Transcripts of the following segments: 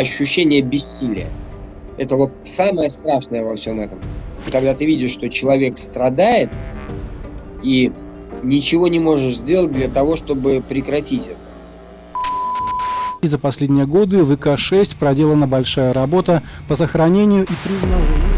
ощущение бессилия. Это вот самое страшное во всем этом. Когда ты видишь, что человек страдает, и ничего не можешь сделать для того, чтобы прекратить это. И за последние годы в ИК-6 проделана большая работа по сохранению и признанию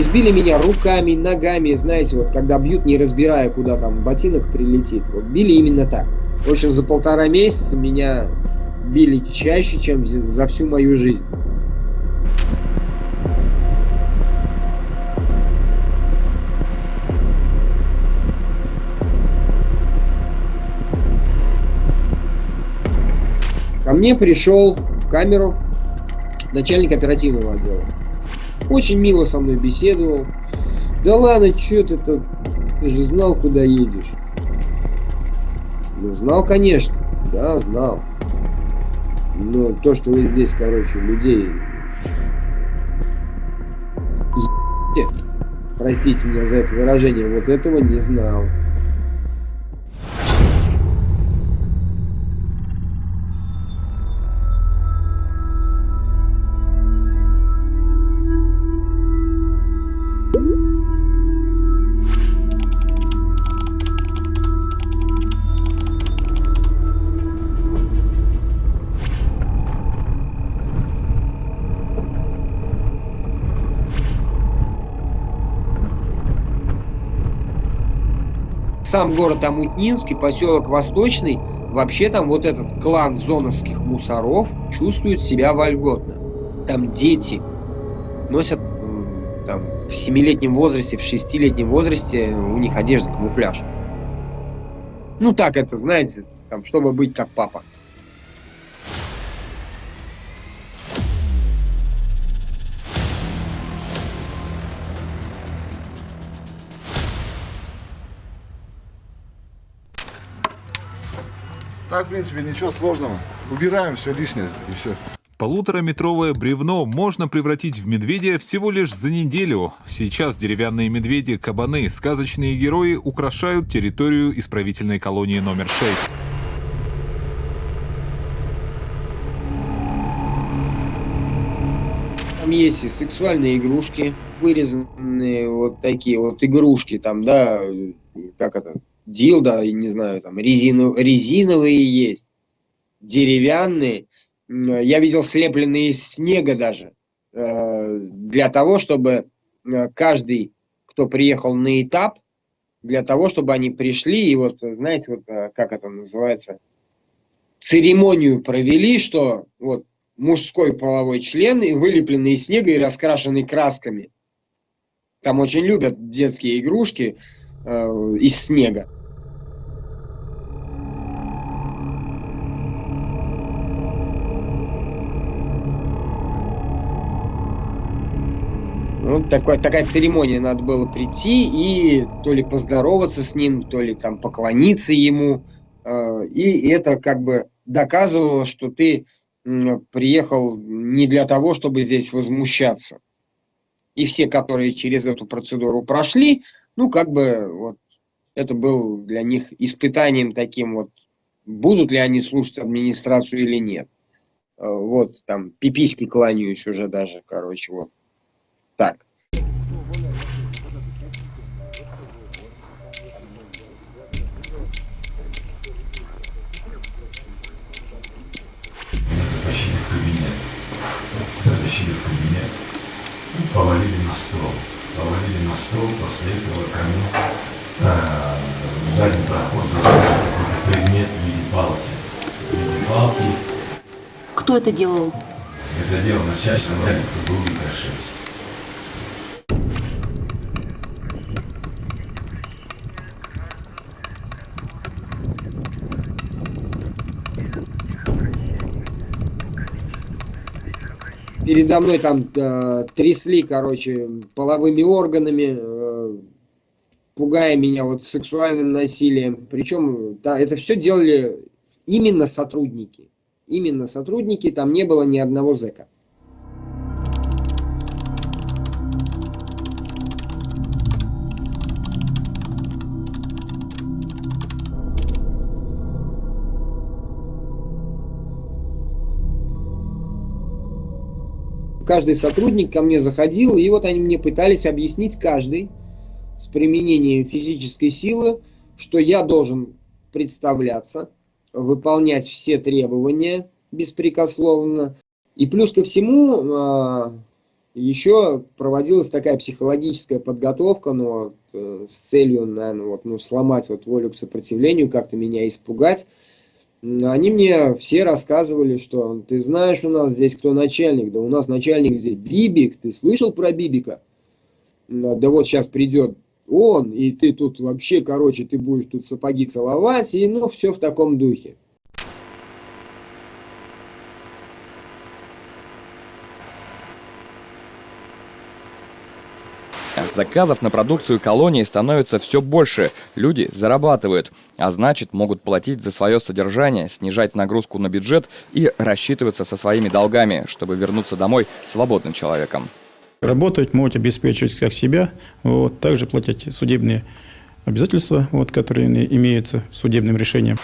Избили меня руками, ногами, знаете, вот когда бьют, не разбирая, куда там ботинок прилетит. Вот били именно так. В общем, за полтора месяца меня били чаще, чем за всю мою жизнь. Ко мне пришел в камеру начальник оперативного отдела. Очень мило со мной беседовал. Да ладно, что ты тут? Ты же знал, куда едешь. Ну, знал, конечно. Да, знал. Но то, что вы здесь, короче, людей... Простите меня за это выражение, вот этого не знал. Сам город Амутнинский, поселок Восточный, вообще там вот этот клан зоновских мусоров чувствует себя вольготно. Там дети носят там, в семилетнем возрасте, в шестилетнем возрасте у них одежда камуфляж. Ну так это, знаете, там, чтобы быть как папа. Так, в принципе, ничего сложного. Убираем все лишнее и все. Полутораметровое бревно можно превратить в медведя всего лишь за неделю. Сейчас деревянные медведи-кабаны, сказочные герои, украшают территорию исправительной колонии номер 6. Там есть и сексуальные игрушки, вырезанные вот такие вот игрушки, там, да, как это, дилда, я не знаю, там резину, резиновые есть, деревянные. Я видел слепленные из снега даже, э, для того, чтобы э, каждый, кто приехал на этап, для того, чтобы они пришли и вот, знаете, вот э, как это называется, церемонию провели, что вот мужской половой член, и вылепленный из снега и раскрашенный красками. Там очень любят детские игрушки э, из снега. Ну, такой, такая церемония, надо было прийти и то ли поздороваться с ним, то ли там поклониться ему. Э, и это как бы доказывало, что ты приехал не для того, чтобы здесь возмущаться. И все, которые через эту процедуру прошли, ну, как бы, вот, это был для них испытанием таким вот, будут ли они слушать администрацию или нет. Э, вот, там, пиписьки кланяюсь уже даже, короче, вот так. Затащили в кабинет. Затащили в кабинет. Повалили на стол. Повалили на стол, после этого ко мне э, задний проход заставил какой-то предмет в виде палки. В виде палки. Кто это делал? Это делал начальник начальник ФБУ Микрошевский. Передо мной там э, трясли, короче, половыми органами, э, пугая меня вот сексуальным насилием. Причем да, это все делали именно сотрудники. Именно сотрудники, там не было ни одного зэка. Каждый сотрудник ко мне заходил, и вот они мне пытались объяснить каждый с применением физической силы, что я должен представляться, выполнять все требования беспрекословно. И плюс ко всему, а, еще проводилась такая психологическая подготовка, но э, с целью, наверное, вот, ну, сломать вот волю к сопротивлению, как-то меня испугать. Они мне все рассказывали, что ты знаешь у нас здесь кто начальник, да у нас начальник здесь Бибик, ты слышал про Бибика? Да вот сейчас придет он, и ты тут вообще, короче, ты будешь тут сапоги целовать, и ну все в таком духе. Заказов на продукцию колонии становится все больше, люди зарабатывают, а значит могут платить за свое содержание, снижать нагрузку на бюджет и рассчитываться со своими долгами, чтобы вернуться домой свободным человеком. Работать, могут обеспечивать как себя, вот, также платить судебные обязательства, вот, которые имеются судебным решением.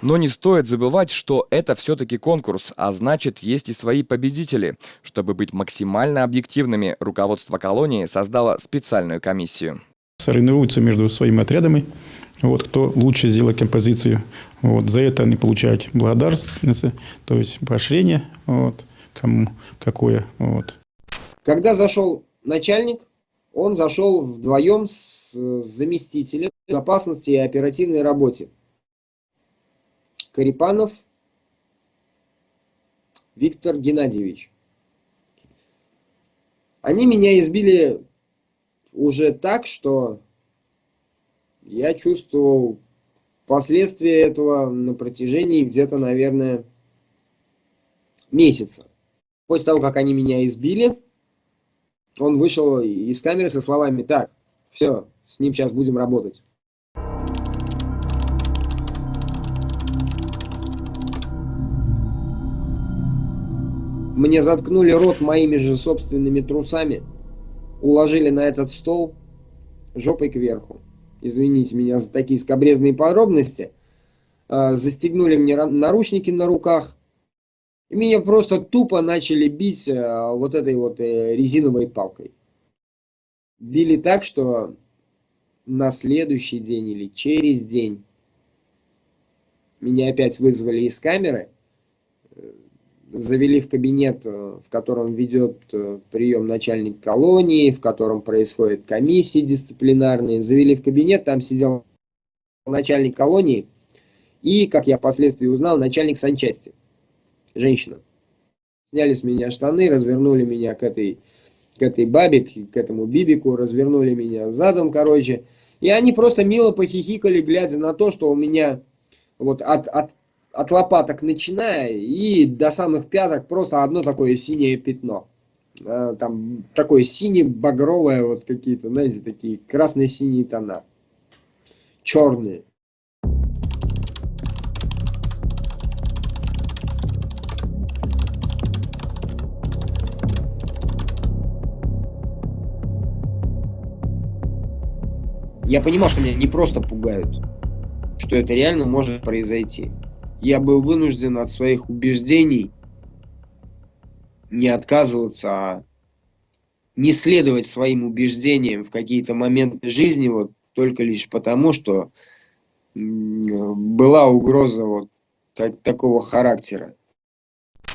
Но не стоит забывать, что это все-таки конкурс, а значит, есть и свои победители. Чтобы быть максимально объективными, руководство колонии создало специальную комиссию. Соревнуются между своими отрядами, вот, кто лучше сделал композицию. Вот, за это они получают благодарность, то есть поощрение, вот, кому какое. Вот. Когда зашел начальник, он зашел вдвоем с заместителем безопасности и оперативной работе. Карипанов Виктор Геннадьевич. Они меня избили уже так, что я чувствовал последствия этого на протяжении где-то, наверное, месяца. После того, как они меня избили, он вышел из камеры со словами «Так, все, с ним сейчас будем работать». Мне заткнули рот моими же собственными трусами, уложили на этот стол жопой кверху. Извините меня за такие скобрезные подробности. А, застегнули мне наручники на руках, и меня просто тупо начали бить э, вот этой вот э, резиновой палкой. Били так, что на следующий день или через день меня опять вызвали из камеры, завели в кабинет, в котором ведет прием начальник колонии, в котором происходят комиссии дисциплинарные. Завели в кабинет, там сидел начальник колонии и, как я впоследствии узнал, начальник санчасти женщина. Сняли с меня штаны, развернули меня к этой, к этой бабе, к этому бибику, развернули меня задом, короче. И они просто мило похихикали, глядя на то, что у меня вот от, от, от лопаток начиная и до самых пяток просто одно такое синее пятно. А, там такое сине-багровое, вот какие-то, знаете, такие красно-синие тона. Черные. Я понимал, что меня не просто пугают, что это реально может произойти. Я был вынужден от своих убеждений не отказываться, а не следовать своим убеждениям в какие-то моменты жизни, вот только лишь потому, что была угроза вот так, такого характера.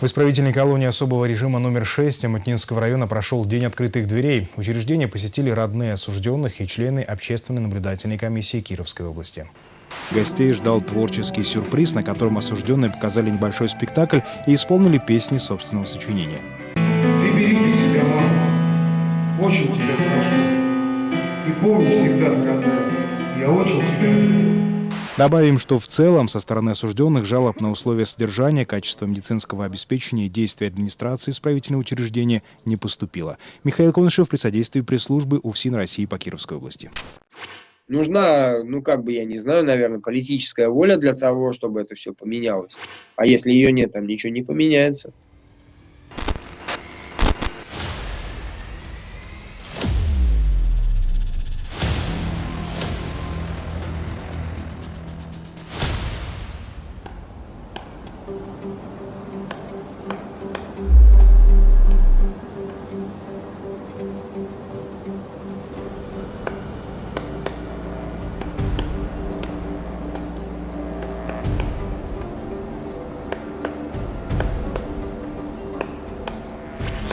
В исправительной колонии особого режима номер 6 Амутнинского района прошел День открытых дверей. Учреждение посетили родные осужденных и члены общественной наблюдательной комиссии Кировской области. Гостей ждал творческий сюрприз, на котором осужденные показали небольшой спектакль и исполнили песни собственного сочинения. Ты береги себя, мама. Очень тебя прошу. И помни всегда, дорогая, я очень тебя люблю. Добавим, что в целом со стороны осужденных жалоб на условия содержания, качество медицинского обеспечения и действия администрации исправительного учреждения не поступило. Михаил Конышев при содействии пресс-службы УФСИН России по Кировской области. Нужна, ну как бы, я не знаю, наверное, политическая воля для того, чтобы это все поменялось. А если ее нет, там ничего не поменяется.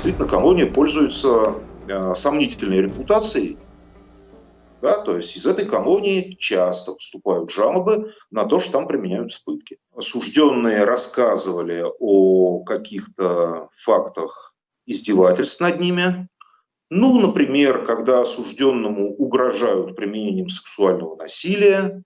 Действительно колония пользуется э, сомнительной репутацией. Да, то есть из этой колонии часто поступают жалобы на то, что там применяются пытки. Осужденные рассказывали о каких-то фактах издевательств над ними. Ну, например, когда осужденному угрожают применением сексуального насилия,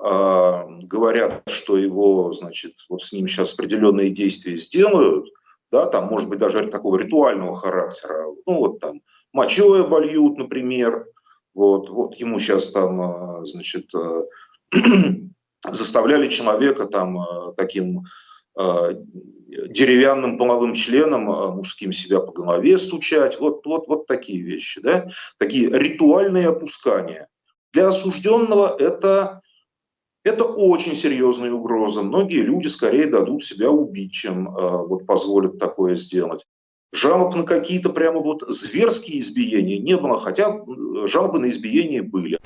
э, говорят, что его, значит, вот с ним сейчас определенные действия сделают, да, там, может быть, даже такого ритуального характера, ну, вот там, мочой обольют, например, вот, вот ему сейчас там, а, значит, э, заставляли человека там э, таким э, деревянным половым членом мужским себя по голове стучать, вот, вот, вот такие вещи, да, такие ритуальные опускания. Для осужденного это это очень серьезная угроза. Многие люди скорее дадут себя убить, чем э, вот, позволят такое сделать. Жалоб на какие-то прямо вот зверские избиения не было, хотя жалобы на избиения были.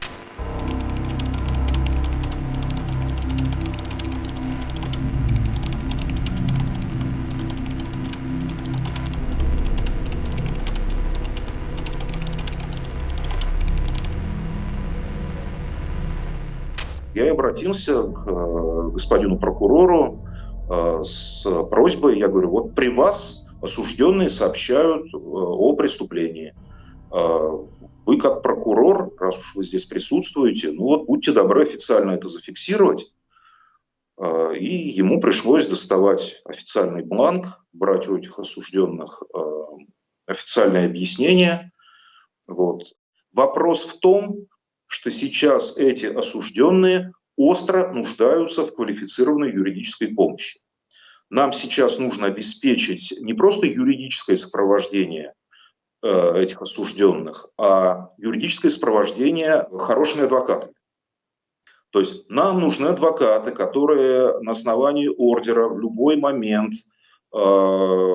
Я обратился к э, господину прокурору э, с просьбой, я говорю, вот при вас осужденные сообщают э, о преступлении. Вы как прокурор, раз уж вы здесь присутствуете, ну вот будьте добры официально это зафиксировать. И ему пришлось доставать официальный бланк, брать у этих осужденных официальное объяснение. Вот. Вопрос в том, что сейчас эти осужденные остро нуждаются в квалифицированной юридической помощи. Нам сейчас нужно обеспечить не просто юридическое сопровождение э, этих осужденных, а юридическое сопровождение хорошими адвокатами. То есть нам нужны адвокаты, которые на основании ордера в любой момент э,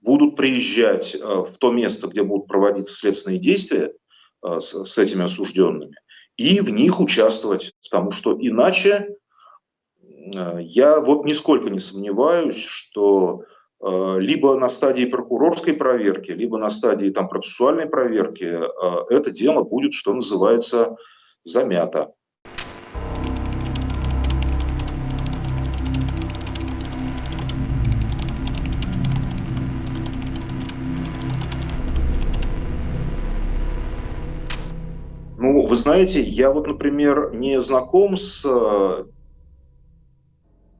будут приезжать э, в то место, где будут проводиться следственные действия, с, с этими осужденными и в них участвовать, потому что иначе э, я вот нисколько не сомневаюсь, что э, либо на стадии прокурорской проверки, либо на стадии там, процессуальной проверки это дело будет, что называется, замято. Ну, вы знаете, я вот, например, не знаком с э,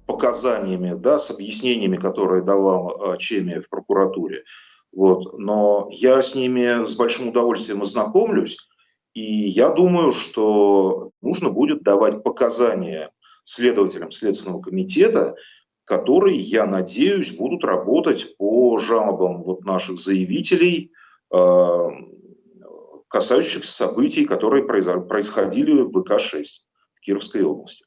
показаниями, да, с объяснениями, которые давал э, Чеми в прокуратуре. Вот. Но я с ними с большим удовольствием ознакомлюсь, и я думаю, что нужно будет давать показания следователям Следственного комитета, которые, я надеюсь, будут работать по жалобам вот наших заявителей, э, касающихся событий, которые происходили в ВК-6 в Кировской области.